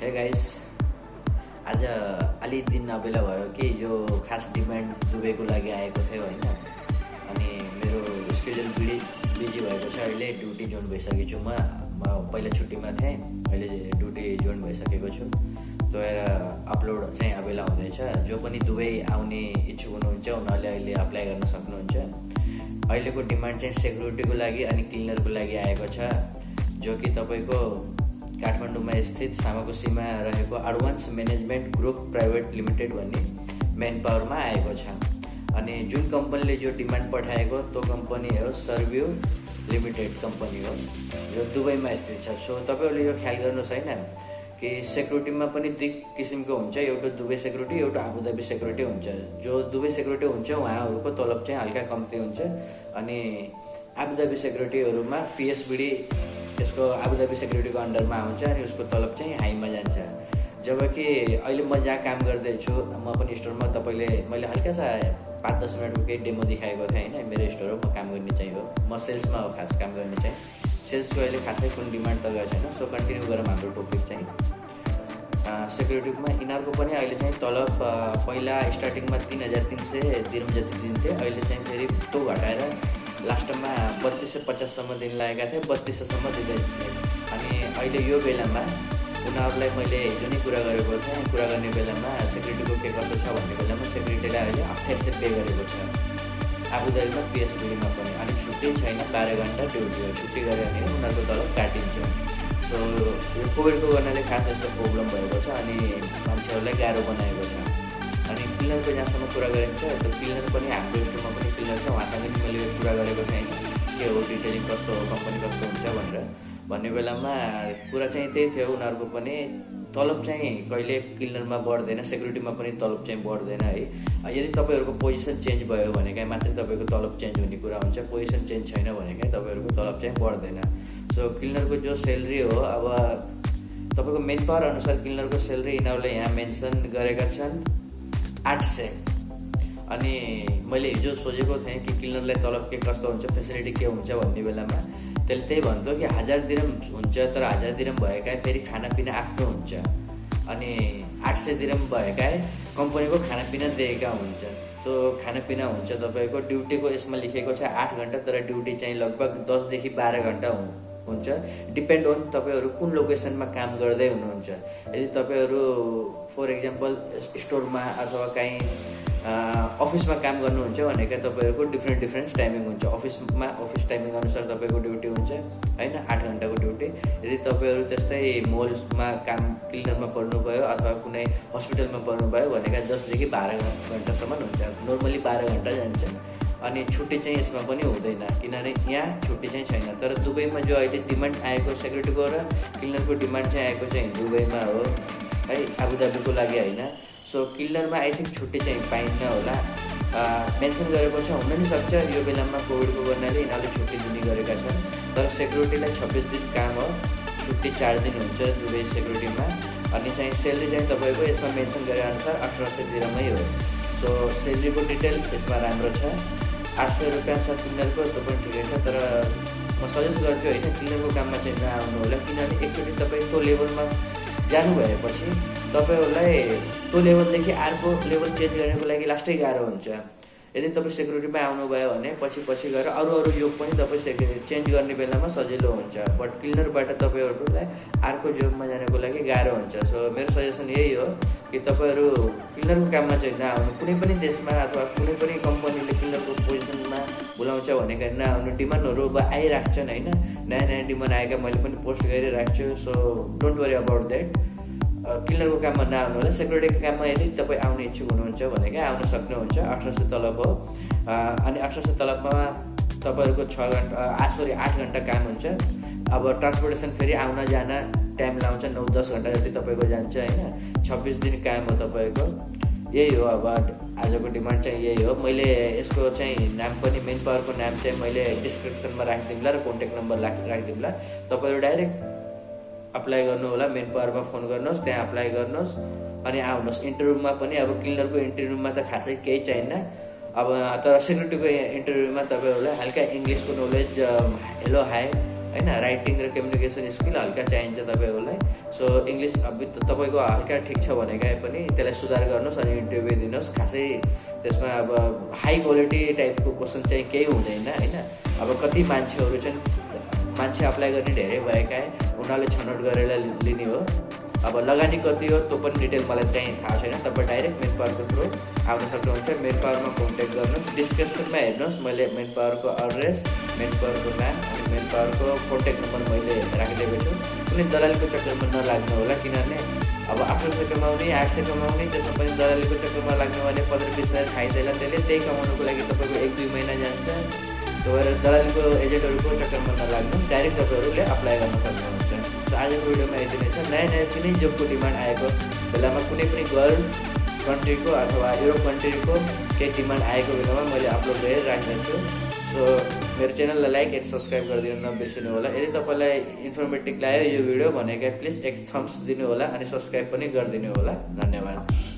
Hey guys आज अलि दिन अबेला भयो कि यो खास डिमान्ड दुबईको लागि आएको थियो होइन। अनि मेरो स्केड्युल बिडी बिजी भएको छ अहिले ड्युटी जोइन भइसकेको छु म। पहिला छुट्टीमा थिएँ अहिले ड्युटी जोइन भइसकेको छु। भएर अपलोड चाहिँ अबेला हुँदैछ। जो पनि दुबई आउने इच्छुक हुनुहुन्छ उनीहरूले अहिले अप्लाई गर्न सक्नुहुन्छ। अहिलेको डिमान्ड चाहिँ सेक्युरिटीको लागि अनि क्लिनरको लागि आएको छ। जो कि तपाईँको काठमाडौँमा स्थित सामाकोसीमा रहेको advance management group private limited भन्ने मेन पावरमा आएको छ। अनि जुन कम्पनीले जो डिमान्ड पठाएको त्यो कम्पनी हो सर्भ्यू लिमिटेड कम्पनी हो। जो दुबईमा स्थित छ। सो तपाईँहरूले यो ख्याल गर्नुहोस् होइन कि सेक्युरिटीमा पनि दुई किसिमको हुन्छ। एउटा दुबई सेक्युरिटी एउटा आबुधाबी सेक्युरिटी हुन्छ। जो दुबई सेक्युरिटी हुन्छ उहाँहरूको तलब चाहिँ हल्का कम्ती हुन्छ। अनि आबुधाबी सेक्युरिटीहरूमा पिएसबिडी त्यसको आबुधाबी सेक्युरिटीको अन्डरमा आउँछ अनि उसको तलब चाहिँ हाईमा जान्छ। जबकि अहिले म जहाँ काम गर्दैछु म पनि स्टोरमा तपाईँले मैले हल्का सा पाँच दस मिनटको केही डेमो देखाएको थिएँ होइन मेरो स्टोर हो म काम गर्ने चाहिँ हो। म सेल्समा हो खास काम गर्ने चाहिँ। सेल्सको अहिले खासै कुनै डिमान्ड त गएको छैन सो कन्टिन्यू गरौँ हाम्रो टपिक चाहिँ। सेक्युरिटीमा यिनीहरूको पनि अहिले चाहिँ तलब पहिला स्टार्टिङमा तिन हजार तिन सय दिरम जति दिन्थे अहिले चाहिँ फेरि त्यो घटाएर लास्टमा बत्तिस सय पचाससम्म दिन लागेका थिएँ बत्तिस सयसम्म दिँदै अनि अहिले यो बेलामा उनीहरूलाई मैले हिजो नै कुरा गरेको थिएँ कुरा गर्ने बेलामा सेक्युरिटीको के कसो छ भन्ने बेलामा सेक्युरिटीलाई अहिले अठाइस सय पे गरेको छ। आबुधाबीमा पिएसबिडीमा पनि। अनि छुट्टी छैन बाह्र घन्टा ड्युटी छुट्टी गऱ्यो भने उनीहरूको तलब काटिन्छ। सो यो कोभिडको गर्नाले खास यस्तो प्रब्लम भएको छ। अनि मान्छेहरूलाई गाह्रो बनाएको छ। अनि क्लिनरको जहाँसम्म कुरा गरिन्छ त्यो क्लिनर पनि हाम्रो स्टोरमा पनि क्लिनर छ उहाँसँग पनि मैले कुरा गरेको थिएँ के हो डिटेलिङ कस्तो हो कम्पनी कस्तो हुन्छ भनेर भन्ने बेलामा कुरा चाहिँ त्यही थियो उनीहरूको पनि तलब चाहिँ कहिले क्लिनरमा बढ्दैन सेक्युरिटीमा पनि तलब चाहिँ बढ्दैन है यदि तपाईँहरूको पोजिसन चेन्ज भयो भने कहीँ मात्रै तपाईँको तलब चेन्ज हुने कुरा हुन्छ पोजिसन चेन्ज छैन भने कहीँ तपाईँहरूको तलब चाहिँ बढ्दैन सो क्लिनरको जो सेलेरी हो अब तपाईँको मेन पावर अनुसार क्लिनरको सेलेरी यिनीहरूले यहाँ मेन्सन गरेका छन् आठ सय अनि मैले हिजो सोचेको थिएँ कि क्लिनरलाई तलब के कस्तो हुन्छ फेसिलिटी के हुन्छ भन्ने बेलामा त्यसले त्यही भन्थ्यो कि हजार दिरम हुन्छ तर हजार दिरम भएका फेरि खानापिना आफ्नो हुन्छ। अनि आठ सय दिरम भएका कम्पनीको खानापिना दिएका हुन्छ। त्यो खानापिना हुन्छ तपाईँको ड्युटीको यसमा लेखेको छ आठ घन्टा तर ड्युटी चाहिँ लगभग दसदेखि बाह्र घन्टा हुन्छ डिपेन्ड अन तपाईँहरू कुन लोकेसनमा काम गर्दै हुनुहुन्छ। यदि तपाईँहरू फर इक्जाम्पल स्टोरमा अथवा काहीँ अफिसमा काम गर्नुहुन्छ भनेको तपाईँहरूको डिफ्रेन्ट डिफ्रेन्ट टाइमिङ हुन्छ। अफिसमा अफिस टाइमिङ अनुसार तपाईँको ड्युटी हुन्छ होइन? आठ घन्टाको ड्युटी यदि तपाईँहरू त्यस्तै मोल्समा काम क्लिनरमा पर्नुभयो अथवा कुनै हस्पिटलमा पर्नुभयो भनेका दसदेखि बाह्र घन्टासम्म हुन्छ। नर्मली बाह्र घन्टा जान्छ अनि छुट्टी चाहिँ यसमा पनि हुँदैन। किनभने यहाँ छुट्टी चाहिँ छैन। तर दुबईमा जो अहिले डिमान्ड आएको सेक्युरिटीको र क्लिनरको डिमान्ड चाहिँ आएको चाहिँ दुबईमा हो। है आबुधाबीको लागि होइन। सो किल्लरमा आई थिङ्क छुट्टी चाहिँ पाइन्न होला। मेन्सन गरेको छ हुन नि सक्छ। यो बेलामा कोभिडको गर्नाले यिनीहरूले छुट्टी दिने गरेका छन्। तर सेक्युरिटीलाई छब्बिस दिन काम हो। छुट्टी चार दिन हुन्छ दुवै सेक्युरिटीमा अनि चाहिँ सेलेरी चाहिँ तपाईँको यसमा मेन्सन गरे अनुसार अठार सय दिरमै हो। सो सेलेरीको डिटेल यसमा राम्रो छ। आठ सय रुपियाँ छ क्लिनरको त्यो पनि ठिकै छ तर म सजेस्ट गर्छु होइन क्लिनरको काममा चाहिँ नआउनु होला किनभने एकचोटि तपाईँ त्यो लेभलमा जानु भएपछि तपाईँहरूलाई त्यो लेभलदेखि अर्को लेभल चेन्ज गर्नको लागि लास्टै गाह्रो हुन्छ यदि तपाईँ सेक्युरिटीमा आउनुभयो भने पछि पछि गएर अरू अरू योग पनि तपाईँ सेक्यु चेन्ज गर्ने बेलामा सजिलो हुन्छ। बट क्लिनरबाट तपाईँहरूलाई अर्को जबमा जानको लागि गाह्रो हुन्छ। सो मेरो सजेसन यही हो कि तपाईँहरू क्लिनरको काममा चाहिँ नआउनु। कुनै पनि देशमा अथवा कुनै पनि कम्पनीले क्लिनरको पोजिसनमा बोलाउँछ भनेका नआउनु। डिमान्डहरू अब आइरहेको होइन? नयाँ नयाँ डिमान्ड आएका मैले पनि पोस्ट गरिरहेको छु so don't worry about that किल्लरको काममा नआउनु होला सेक्युरिटीको काममा यदि तपाईँ आउने इच्छुक हुनुहुन्छ भने क्या आउन सक्नुहुन्छ अठार सय तलब हो। अनि अठार सय तलबमा तपाईँहरूको छ घन्टा सरी आठ घन्टा काम हुन्छ। अब ट्रान्सपोर्टेसन फेरि आउन जान टाइम लाउँछ नौ दस घन्टा जति तपाईँको जान्छ होइन। छब्बिस दिन काम हो तपाईँको। यही हो अब आजको डिमान्ड चाहिँ यही हो। मैले यसको चाहिँ नाम पनि मेन पावरको नाम चाहिँ मैले डिस्क्रिप्सनमा राखिदिउँला र कन्ट्याक्ट नम्बर राखिदिउँला। तपाईँहरू डाइरेक्ट अप्लाई गर्नु होला मेन पावरमा फोन गर्नुहोस् त्यहाँ अप्लाई गर्नुहोस् अनि आउनुहोस्। इन्टरभ्यूमा पनि अब क्लिनरको इन्टरभ्यूमा त खासै केही चाहिन्न। अब तर सेक्युरिटीको इन्टरभ्यूमा तपाईँहरूलाई हल्का इङ्ग्लिसको नलेज हेलो हाई होइन राइटिङ र कम्युनिकेसन स्किल हल्का चाहिन्छ तपाईँहरूलाई। सो इङ्ग्लिस अब तपाईँको हल्का ठिक छ भनेकै पनि त्यसलाई सुधार गर्नुहोस् अनि इन्टरभ्यू दिनुहोस्। खासै त्यसमा अब हाई क्वालिटी टाइपको क्वेसन चाहिँ केही हुँदैन होइन? अब कति मान्छेहरू चाहिँ मान्छे अप्लाई गर्ने धेरै भएका उनीहरूले छनौट गरेर लिने हो। अब लगानी कति हो त्यो पनि डिटेल मलाई चाहिँ थाहा छैन। तपाईँ डाइरेक्ट मेन पावरको थ्रु आउन सक्नुहुन्छ। मेन पावरमा कन्ट्याक्ट गर्नुहोस्। डिस्क्रिप्सनमा हेर्नुहोस् मैले मेन पावरको एड्रेस मेन पावरको नाम अनि मेन पावरको कन्ट्याक्ट नम्बर मैले राखिदिएको छु। कुनै दलालीको चक्करमा नलाग्नु होला किनभने अब आठ सय कमाउने आठ सय कमाउने त्यसमा पनि दलालीको चक्करमा लाग्नु भने पन्ध्र बिस हजार खाइँदैन। त्यसले त्यही कमाउनुको लागि तपाईँको एक दुई महिना जान्छ। भएर दलालीको एजेन्टहरूको चक्करमा नलाग्नु डाइरेक्ट तपाईँहरूले अप्लाई गर्न सक्नुहुन्छ। सो आजको भिडियोमा यति नै छ। नयाँ नयाँ कुनै जबको डिमान्ड आएको बेलामा कुनै पनि गर्ल्स कन्ट्रीको अथवा युरोप कन्ट्रीको केही डिमान्ड आएको बेलामा मैले अपलोड गरेर राखिदिन्छु सो मेरो च्यानललाई लाइक एन्ड सब्सक्राइब गरिदिनु नबिर्सिनु होला। यदि तपाईँलाई इन्फर्मेटिभ लाग्यो यो भिडियो भनेका प्लिज एक थम्स दिनु होला अनि सब्सक्राइब पनि गरिदिनु होला। धन्यवाद।